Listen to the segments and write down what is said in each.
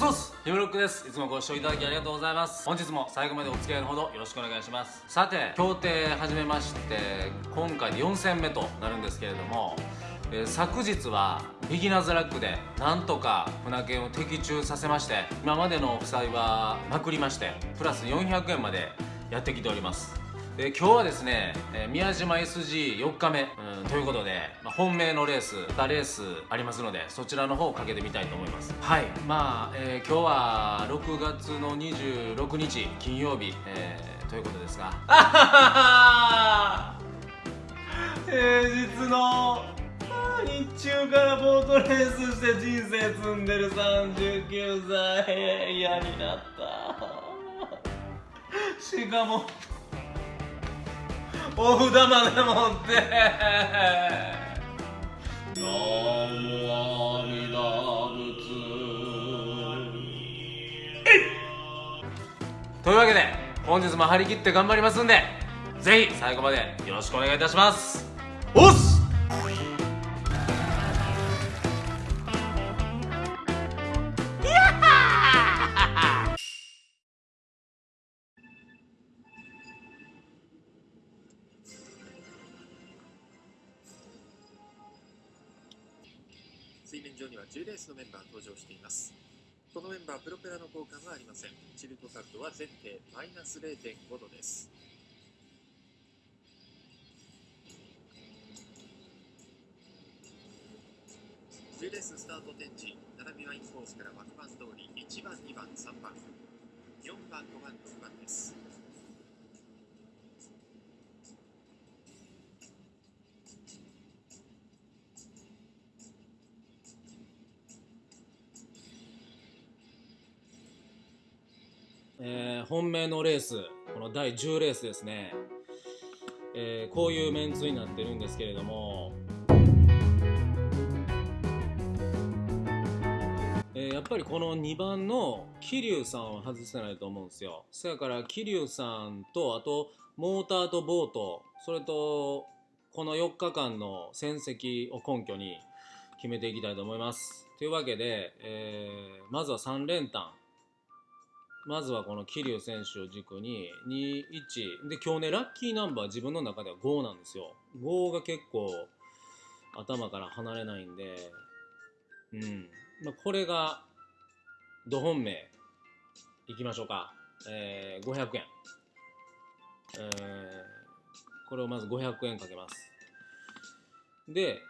スオスヒムロックです。いつもご視聴いただきありがとうございます。本日も最後までお付き合いのほどよろしくお願いします。さて協定始めまして今回で4戦目となるんですけれどもえー昨日はビギナーズラックでなんとか船券を的中させまして今までの負債はまくりましてプラス400円までやってきております。で今日はですね、えー宮島 SG4 日目、うんということで、まあ本命のレース2レースありますのでそちらの方をかけてみたいと思います。はい。まあ、えー今日は6月の26日金曜日、えーということですが。平日の日中からボートレースして人生積んでる39歳。嫌になった。しかもお札まで持って。南無阿弥陀仏というわけで本日も張り切って頑張りますんでぜひ最後までよろしくお願いいたします。おっす場しています。このメンバープロペラの交換はありません。チルト角度は前提マイナス0.5度です。10レーススタート展示。並びはインコースから枠番通り。1番2番3番。4番5番6番です。えー本命のレースこの第10レースですね、えーこういうメンツになってるんですけれども、えーやっぱりこの2番の桐生さんを外せないと思うんですよ。そやから桐生さんとあとモーターとボートそれとこの4日間の戦績を根拠に決めていきたいと思います。というわけで、えーまずは3連単。まずはこの桐生選手を軸に21で今日ねラッキーナンバー自分の中では5なんですよ。5が結構頭から離れないんでうん、まあ、これがど本命。いきましょうか、えー、500円。えー、これをまず500円かけます。で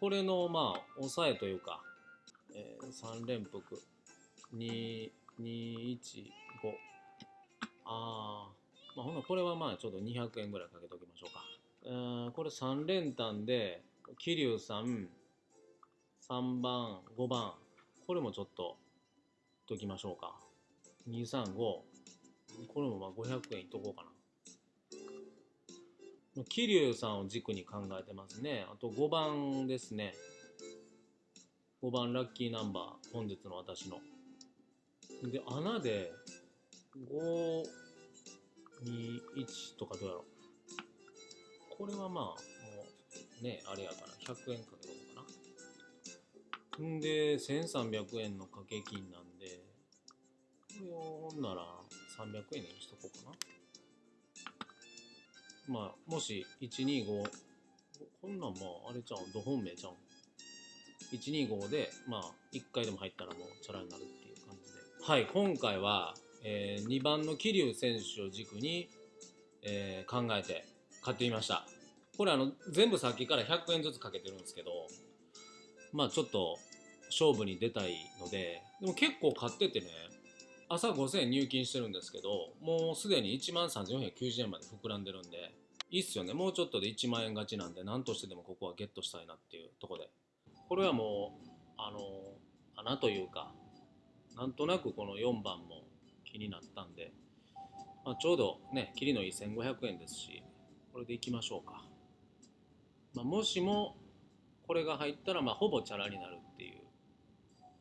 これのまあ抑えというか、えー、3連複。2 215あー。まあほなこれはまあちょっと200円ぐらいかけときましょうか。うこれ3連単で桐生さん3番5番。これもちょっとときましょうか。235これもまあ500円いっとこうかな。桐生さんを軸に考えてますね。あと5番ですね。5番ラッキーナンバー本日の私の。で、穴で、5、2、1とかどうやろう。これはまあ、もう、ね、あれやから、100円かけとこうかな。んで、1300円の掛け金なんで、これを、ほんなら、300円にしとこうかな。まあ、もし、125、こんなんまあ、あれちゃう？ん、ど本命ちゃう？ん。125で、まあ、1回でも入ったらもう、チャラになる。はい、今回は、えー2番の桐生選手を軸に、えー考えて買ってみました。これあの、全部さっきから100円ずつかけてるんですけど、まあちょっと勝負に出たいので、でも結構買っててね、朝5000円入金してるんですけど、もうすでに1万3490円まで膨らんでるんで、いいっすよね。もうちょっとで1万円勝ちなんで、何としてでもここはゲットしたいなっていうとこで。これはもう、あの、穴というか、なんとなくこの4番も気になったんで、まあ、ちょうどね、切りのいい1500円ですし、これでいきましょうか。まあ、もしもこれが入ったら、まあ、ほぼチャラになるっていう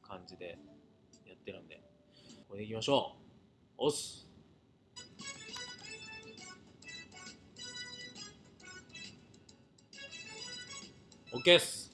感じでやってるんで、これでいきましょう。おっす。OK っす。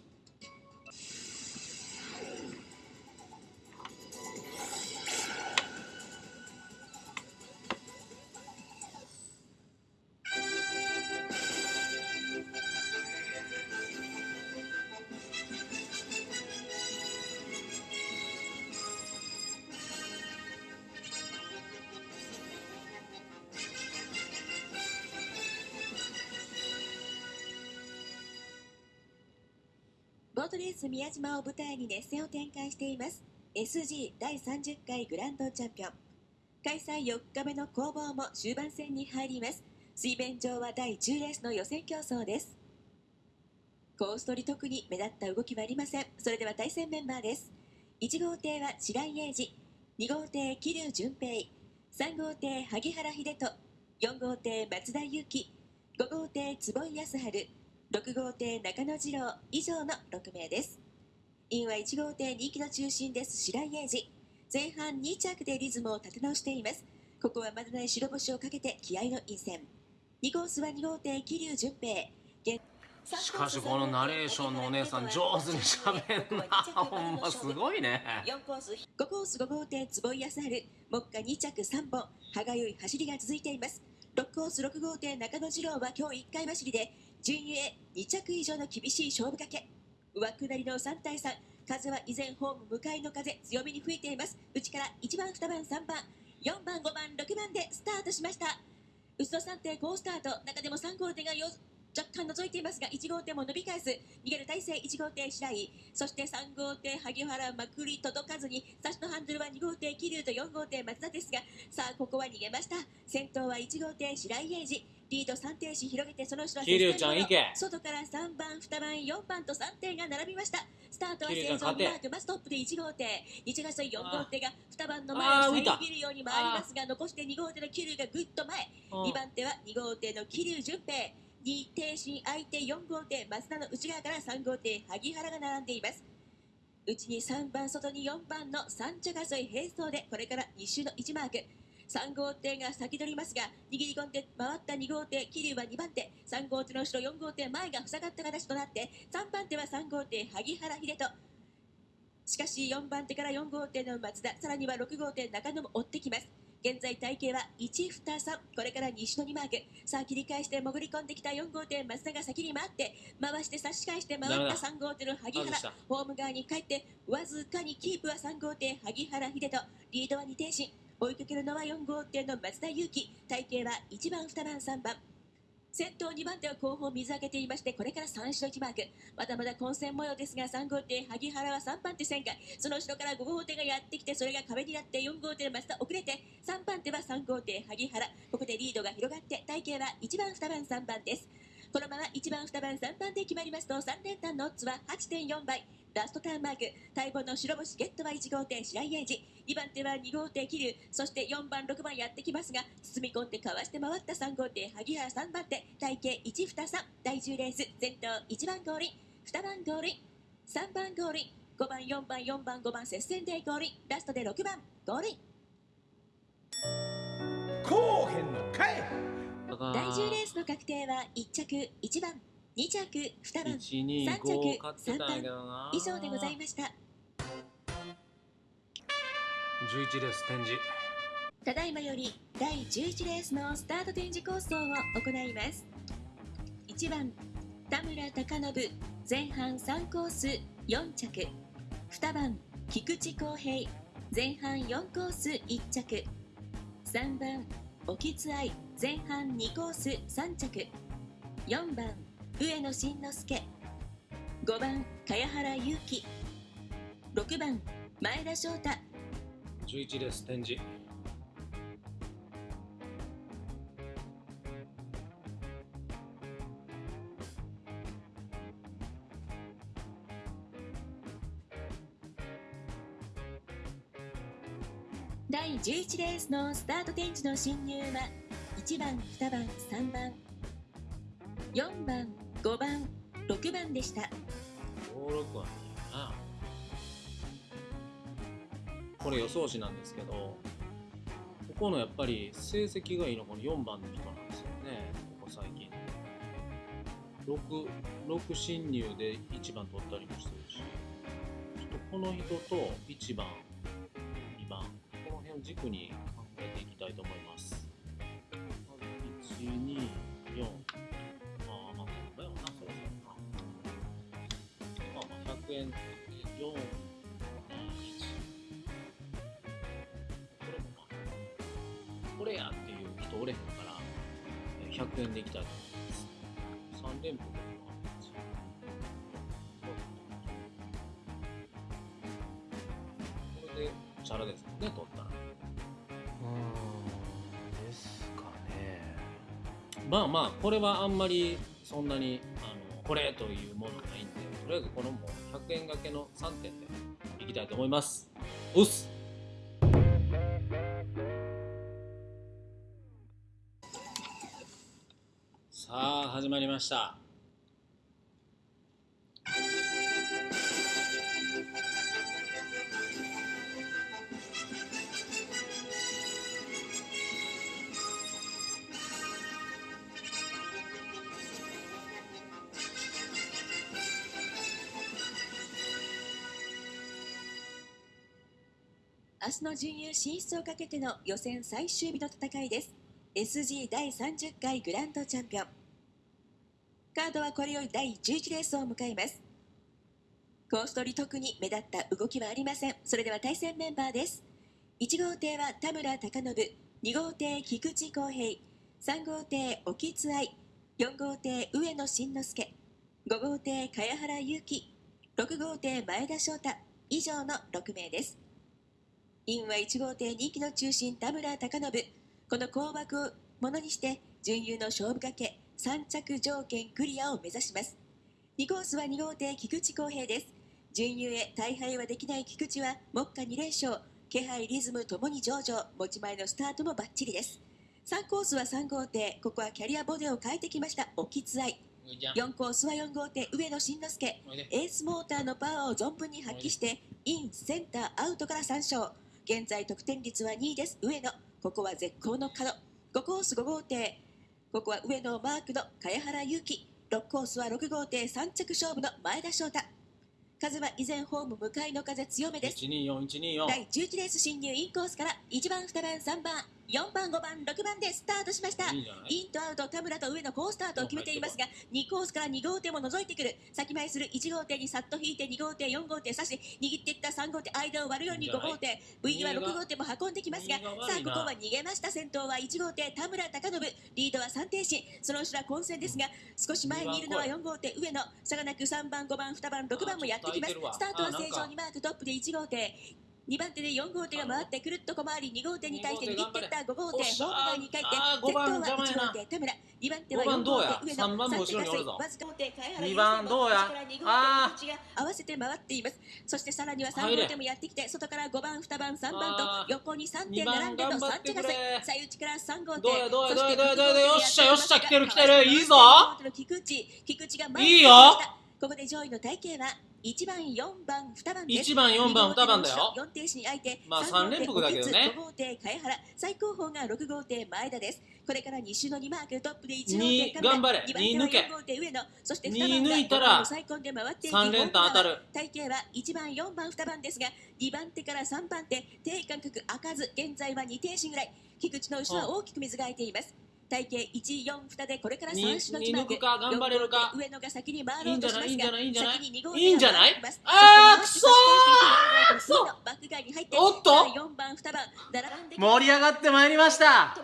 宮島を舞台に熱戦を展開しています。SG 第30回グランドチャンピオン。開催4日目の攻防も終盤戦に入ります。水面上は第10レースの予選競争です。コース取り特に目立った動きはありません。それでは対戦メンバーです。1号艇は白井英二。2号艇桐生純平。3号艇萩原秀人。4号艇松田裕樹。5号艇坪井康晴。6号艇中野次郎。以上の6名です。インは1号艇人気の中心です白井英二前半2着でリズムを立て直しています。ここはまだない白星をかけて気合の陰線。2コースは2号艇桐生純平。現しかしこのナレーションのお姉さん上手に喋んな。ほんますごいね。4コース5コース5号艇坪井康晴。目下2着3本。歯がゆい走りが続いています。6コース6号艇中野次郎は今日1回走りで順位へ2着以上の厳しい勝負かけ上下りの3対3風は依然ホーム向かいの風強めに吹いています。内から1番2番3番4番5番6番でスタートしました。内野3艇好スタート。中でも3号艇がよ若干覗いていますが1号艇も伸び返す。逃げる体勢1号艇白井そして3号艇萩原まくり届かずに差しのハンドルは2号艇桐生と4号艇松田ですがさあここは逃げました。先頭は1号艇白井英二。リード3艇し広げてその後ろは桐生ちゃん行け。外から3番2番4番と3艇が並びました。スタートは桐生生存マーク。マストップで1号艇。1月4号艇が2番の前を遮るように回りますが残して2号艇の桐生がぐっと前。うん。2番手は2号艇の桐生純平。2艇進相手4号艇。増田の内側から3号艇萩原が並んでいます。内に3番外に4番の3着争い並走でこれから2周の1マーク3号艇が先取りますが握り込んで回った2号艇桐生は2番手。3号艇の後ろ4号艇前が塞がった形となって3番手は3号艇萩原秀人。しかし4番手から4号艇の松田さらには6号艇中野も追ってきます。現在体型は123これから西野にマーク。さあ切り返して潜り込んできた4号艇松田が先に回って回して差し返して回ったダメだ3号艇の萩原。ホーム側に帰ってわずかにキープは3号艇萩原秀人。リードは2艇進追いかけるのは4号艇の松田裕樹。体型は1番2番3番。先頭2番手は後方水上げていましてこれから3種の1マークまだまだ混戦模様ですが3号艇萩原は3番手旋回その後ろから5号艇がやってきてそれが壁になって4号艇の松田遅れて3番手は3号艇萩原。ここでリードが広がって体型は1番2番3番です。このまま1番2番3番で決まりますと3連単のオッズは8.4倍。ラストターンマーク。待望の白星ゲットは1号艇白井英二2番手は2号艇桐生そして4番6番やってきますが包み込んでかわして回った3号艇萩原3番手。体型123第10レース。先頭1番ゴールイン2番ゴールイン3番ゴールイン5番4番4番。5番接戦でゴールインラストで6番ゴールインこうへんのかいだから第10レースの確定は1着1番2着2番125買ってたんやけどな以上でございました。11レース展示ただいまより第11レースのスタート展示構想を行います。1番田村貴信前半3コース4着。2番菊池康平前半4コース1着。3番沖津愛前半2コース3着。4番上野慎之介。5番茅原祐希。6番前田翔太。11レース展示第11レースのスタート展示の進入は1番2番3番4番5番6番でした。56はいいな。これ予想詞なんですけどここのやっぱり成績がいいのこの4番の人なんですよね。ここ最近。6, 6進入で1番取ったりもしてるし。ちょっとこの人と1番2番この辺を軸に4これもまあこれやっていう人おれへんから100円できたら3連符でもあるんで。すよこれでチャラですもんね取ったらう。んですかねまあまあこれはあんまりそんなにあのこれという。ものないんでとりあえずこのもう。100円掛けの3点でいきたいと思います。おっす。さあ始まりました。明日の準優進出をかけての予選最終日の戦いです。SG 第30回グランドチャンピオン。カードはこれより第11レースを迎えます。コース取り特に目立った動きはありません。それでは対戦メンバーです。1号艇は田村貴信2号艇菊池康平3号艇沖津愛4号艇上野慎之介5号艇茅原祐希6号艇前田翔太。以上の6名です。インは1号艇人気の中心田村貴信。この高爆をものにして準優の勝負かけ3着条件クリアを目指します。2コースは2号艇菊池康平です。準優へ大敗はできない菊池は目下2連勝。気配リズムともに上々。持ち前のスタートもバッチリです。3コースは3号艇。ここはキャリアボディを変えてきました。沖津愛4コースは4号艇上野慎之介。エースモーターのパワーを存分に発揮してインセンターアウトから3勝現在得点率は2位です。上野。ここは絶好の角。5コース5号艇。ここは上野マークの茅原祐希。6コースは6号艇3着勝負の前田翔太。風は依然ホーム向かいの風強めです。124124第11レース進入インコースから1番2番3番4番5番6番でスタートしました。いいインとアウト田村と上の好スタートを決めていますが2コースから2号艇も覗いてくる。先前する1号艇にさっと引いて2号艇4号艇差し握っていった3号艇間を割るように5号艇 V は6号艇も運んできますがさあここは逃げました。先頭は1号艇田村貴信。リードは3停止その後ろは混戦ですが少し前にいるのは4号艇上野。差がなく3番5番2番6番もやってきます。スタートは正常にマークトップで1号艇2番手で4号艇が回ってくるっと小回り2号艇に対して握っていった5号艇おっしゃホーム側に帰ってあー5先頭は番邪魔や1な号艇田村。2番手は5番4どうや？号艇上野。3番も後ろにおるぞ。わずか5艇茅原2番どうや？ああが合わせて回っています。そしてさらには3入れ号艇もやってきて外から5番2番3番と横に3点並んでの頑張3ってくれ。着争い最内から3号艇どうや？どうや？そしてどうや？どうや？どうや？よっしゃ6よっしゃ来てる来てる。いいぞ。菊池。菊池が前いいよ。ここで上位の体型は？1番4番2番です1番4番2番だよ。4停止に相手まあ3三連複だけどね。5号艇茅原最高峰が6号艇前田です。これから2周の2マークトップで1号二艇頑張れ2番手は二抜け。4号艇上野。そして2二番が抜いたら5番を最高で回っていき3連単当たる体型は1番4番2番ですが2番手から3番手低間隔開かず現在は2停止ぐらい菊池の後ろは大きく水が空いています体型142でこれから3種の二抜くか頑張れるか。上野が先に回ろうとしますがいいんじゃない？いいんじゃない？先に2号いいんじゃない？手が回ってます。あーそして回ってくそー！バック外に入っておっと！4番2番並んで盛り上がってまいりました。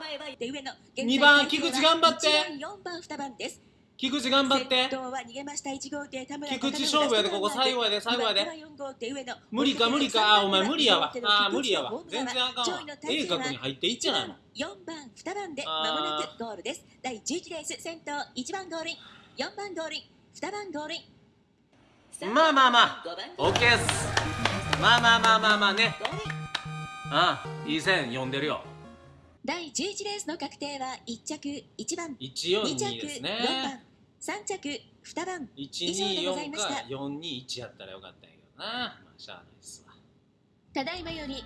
二番菊池頑張って。1番4番2番です菊池頑張って。先頭は逃げました。1号艇田村菊池勝負やでここ最後やで最後やで。4無理か無理か。あーお前無理やわ。あー無理やわ。全然あかんわ。A 角に入っていっちゃないの。4番2番であー間もなくゴールです。第11レース先頭1番ゴールイン。4番ゴールイン。2番ゴールイン。まあまあまあ。5番 OK です。まあまあまあまあまあね。ああいい線読んでるよ。第11レースの確定は1着1番。2着142です4ね番3着2番。124か421やったらよかったんやけどな。まあしゃあないっすわ。ただいまより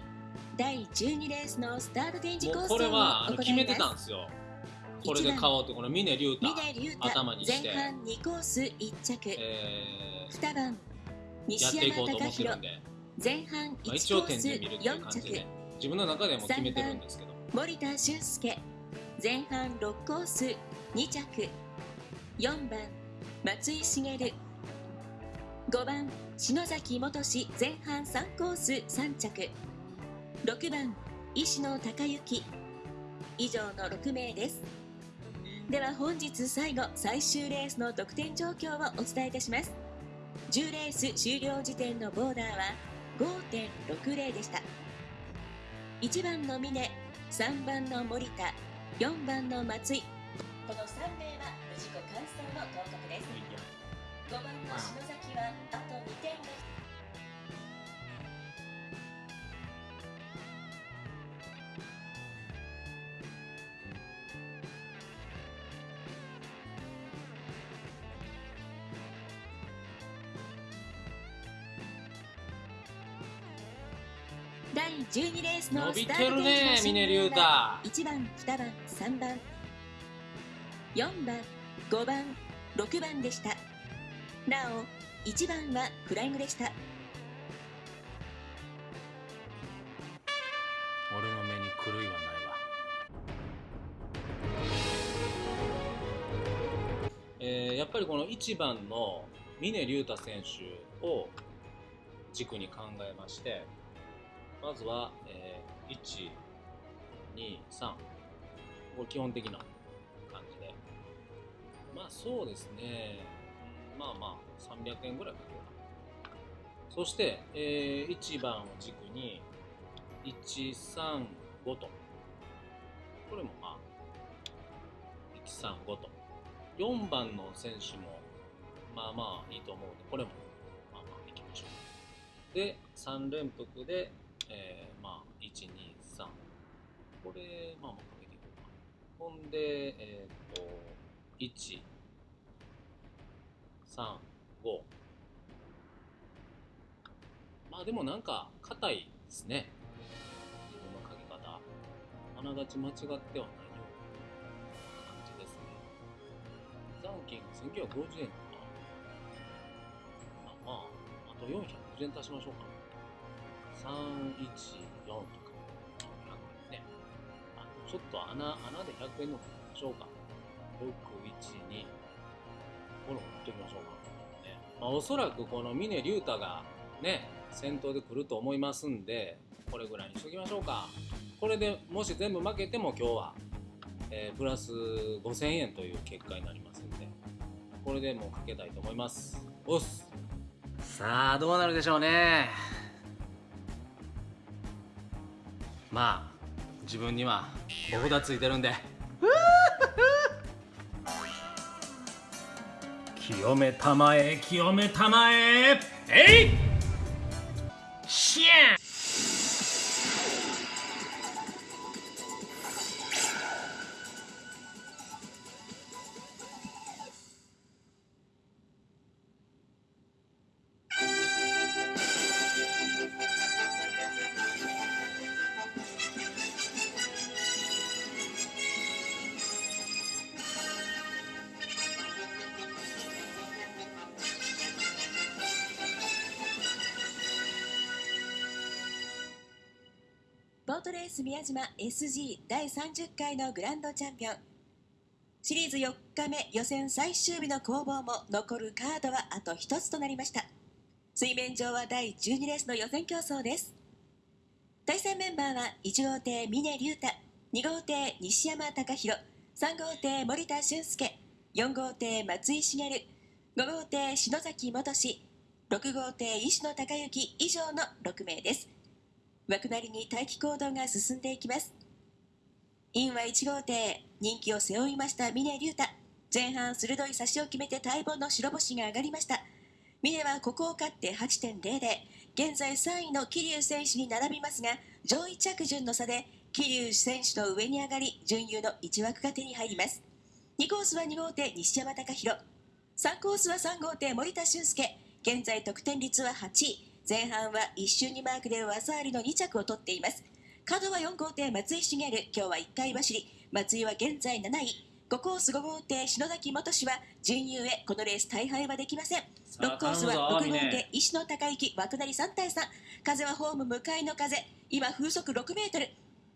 第12レースのスタート展示コースをはあの決めてたんんです。よこれで買おうってこの峰竜太頭にして。前半2コース1着。え2番ーやっ西山隆弘前半まあ、1一応点コースで見るっていう4着自分の中でも決めてるんですけど。森田俊介。前半6コース2着4番松井茂。5番篠崎元志。前半3コース3着。6番石野孝之以上の6名です。では本日最後最終レースの得点状況をお伝えいたします。10レース終了時点のボーダーは5.60でした。1番の峰3番の森田4番の松井。この3名は5番の篠崎はあと2点が第12レースのスタートゲージの新峰竜太メンバー1番2番3番4番5番6番でした。なお1番はフライングでした。俺の目に狂いはないわ。えーやっぱりこの1番の峰竜太選手を軸に考えましてまずは、えー、1、2、3これ基本的な感じで。まあそうですねまあまあ300円ぐらいかけようかそして、えー1番を軸に135と。これもまあ135と。4番の選手もまあまあいいと思うのでこれもまあまあいきましょう。で3連複で、えーまあ123これまあまあかけていこうかほんでえっ、と1 3 5まあでもなんか硬いですね。自分のかけ方。あながち間違ってはないような感じですね。残金1950円とか。まあまああと450円足しましょうか。314とか。400円ねあちょっと穴穴で100円の方がしましょうか。612これも持っておきましょうか、ね。まあ、おそらくこの峰竜太がね先頭で来ると思いますんでこれぐらいにしときましょうか。これでもし全部負けても今日は、えープラス5000円という結果になりますんでこれでもうかけたいと思います。おっす。さあどうなるでしょうね。まあ自分にはお札ついてるんで清めたまえ清めたまえ。えい！島 SG 第30回のグランドチャンピオン。シリーズ4日目予選最終日の攻防も残るカードはあと1つとなりました。水面上は第12レースの予選競争です。対戦メンバーは1号艇峰竜太2号艇西山隆弘3号艇森田俊介4号艇松井茂5号艇篠崎元志6号艇石野孝之以上の6名です。枠なりに待機行動が進んでいきます。インは1号艇人気を背負いました峰竜太。前半鋭い差しを決めて待望の白星が上がりました。峰はここを勝って8.00現在3位の桐生選手に並びますが上位着順の差で桐生選手の上に上がり準優の1枠が手に入ります。2コースは2号艇西山隆弘3コースは3号艇森田俊介。現在得点率は8位。前半は一瞬にマークで技ありの2着を取っています。角は4号艇松井茂今日は1回走り。松井は現在7位。5コース5号艇篠崎元氏は準優へこのレース大敗はできません。6コースは6号艇石野孝之枠なり3対3風はホーム向かいの風。今風速6メートル。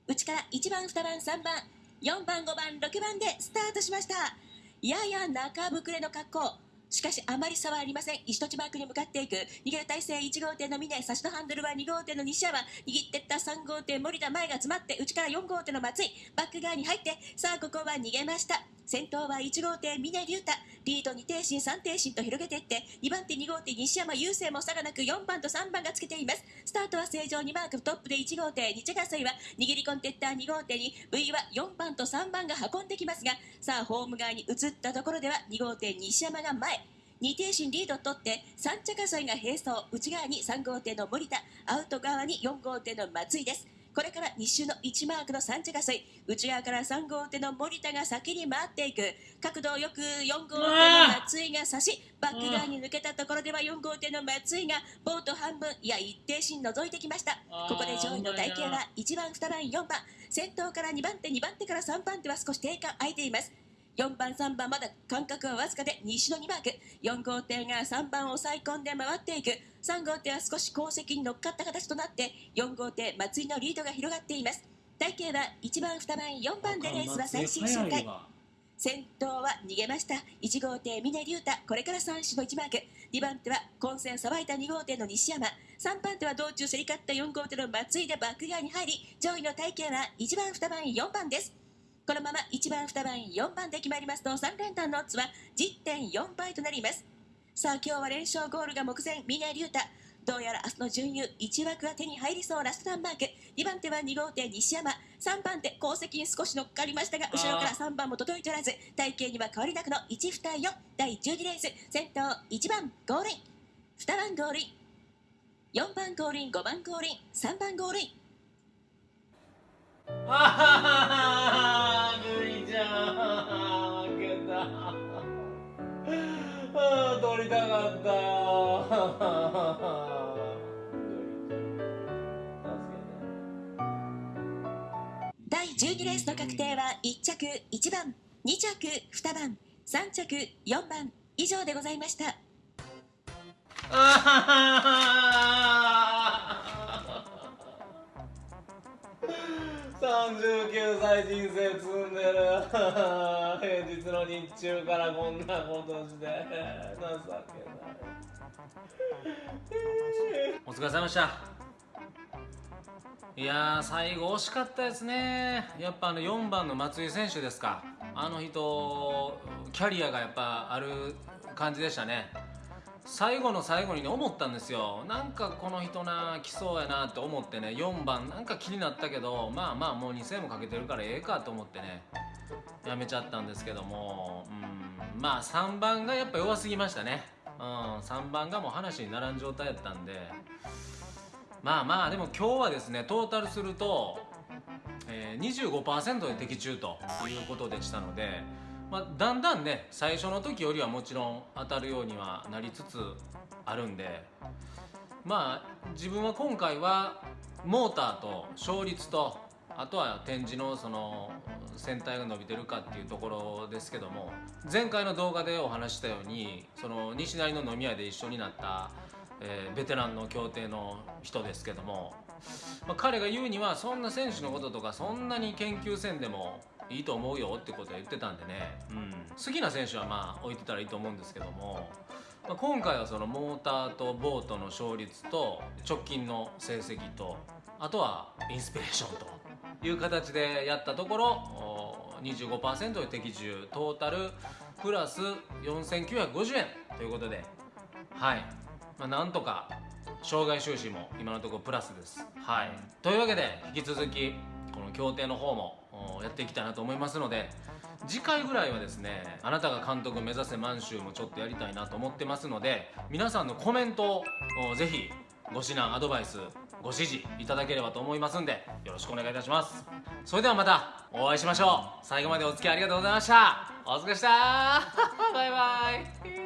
内から1番2番3番。4番5番6番でスタートしました。やや中膨れの格好しかしあまり差はありません。石戸地マークに向かっていく。逃げる体勢1号店の峰差しのハンドルは2号店の西山握ってった3号店森田前が詰まって内から4号店の松井。バック側に入ってさあここは逃げました。先頭は1号艇峰竜太。リード2艇進3艇進と広げていって2番手2号艇西山雄星も差がなく4番と3番がつけています。スタートは正常にマークトップで1号艇日ヶ水は握り込んでいった2号艇に V は4番と3番が運んできますがさあホーム側に移ったところでは2号艇西山が前。2艇進リードを取って3着争いが並走。内側に3号艇の森田。アウト側に4号艇の松井です。これから2周の1マークの3着争い内側から3号艇の森田が先に回っていく。角度よく4号艇の松井が差しバック側に抜けたところでは4号艇の松井がボート半分いや一定進覗いてきました。ここで上位の体型は1番2番4番。先頭から2番手2番手から3番手は少し定間空いています4番3番まだ間隔はわずかで西の2マーク4号艇が3番を抑え込んで回っていく。3号艇は少し後席に乗っかった形となって4号艇松井のリードが広がっています。体型は1番2番4番でレースは最終周回。先頭は逃げました。1号艇峰竜太。これから3種の1マーク2番手は混戦さばいた2号艇の西山。3番手は道中競り勝った4号艇の松井でバック側に入り上位の体型は1番2番4番ですこのまま1番2番4番で決まりますと3連単のオッズは10.4倍となります。さあ今日は連勝ゴールが目前峰竜太。どうやら明日の準優1枠が手に入りそう。ラストターンマーク2番手は2号艇西山。3番手後席に少し乗っかりましたが後ろから3番も届いておらず体型には変わりなくの1、2、4第12レース先頭1番ゴールイン。2番ゴールイン。4番ゴールイン5番ゴールイン3番ゴールイン。ああ 第12レースの確定は1着1番2着2番3着4番以上でございました39歳人生積んでる。平日の日中からこんなことして。情けない。お疲れ様でした。いや最後惜しかったですね。やっぱあの4番の松井選手ですか。あの人キャリアがやっぱある感じでしたね。最後の最後にね思ったんですよ。なんかこの人な来そうやなって思ってね4番なんか気になったけどまあまあもう2000円もかけてるからええかと思ってねやめちゃったんですけどもうん。まあ3番がやっぱ弱すぎましたね。うん。3番がもう話にならん状態やったんで。まあまあでも今日はですねトータルすると、えー、25%で的中ということでしたので、まあ、だんだんね最初の時よりはもちろん当たるようにはなりつつあるんでまあ自分は今回はモーターと勝率とあとは展示のその船体が伸びてるかっていうところですけども前回の動画でお話したようにその西成の飲み屋で一緒になったえーベテランの競艇の人ですけども、まあ、彼が言うにはそんな選手のこととかそんなに研究せんでもいいと思うよってことは言ってたんでね、うん、好きな選手はまあ置いてたらいいと思うんですけども、まあ、今回はそのモーターとボートの勝率と直近の成績とあとはインスピレーションという形でやったところお25%で的中トータルプラス4950円ということではい、まあ、なんとか障害収支も今のところプラスです。はい。というわけで引き続きこの協定の方もおやっていきたいなと思いますので次回ぐらいはですねあなたが監督目指せ満州もちょっとやりたいなと思ってますので皆さんのコメントをぜひご指南アドバイスご指示いただければと思いますんでよろしくお願いいたします。それではまたお会いしましょう。最後までお付き合いありがとうございました。お疲れでした。バイバイ。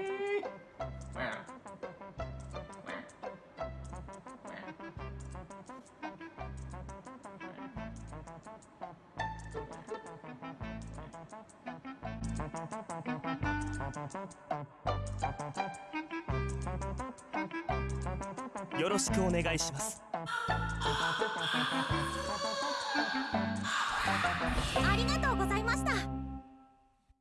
よろしくお願いします。ありがとうございました。